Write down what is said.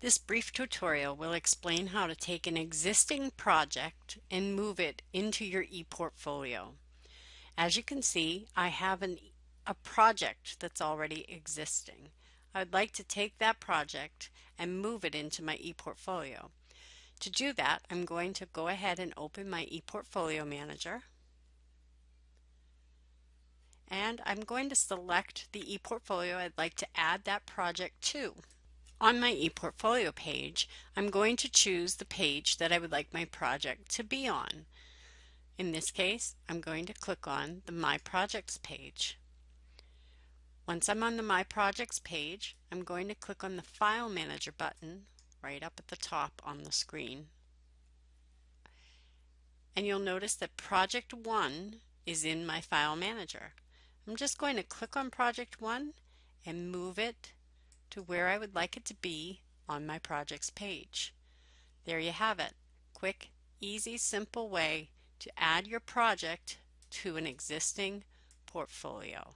This brief tutorial will explain how to take an existing project and move it into your ePortfolio. As you can see, I have an, a project that's already existing. I'd like to take that project and move it into my ePortfolio. To do that, I'm going to go ahead and open my ePortfolio Manager. And I'm going to select the ePortfolio I'd like to add that project to. On my ePortfolio page, I'm going to choose the page that I would like my project to be on. In this case, I'm going to click on the My Projects page. Once I'm on the My Projects page, I'm going to click on the File Manager button right up at the top on the screen. And you'll notice that Project 1 is in my File Manager. I'm just going to click on Project 1 and move it to where I would like it to be on my projects page. There you have it. Quick, easy, simple way to add your project to an existing portfolio.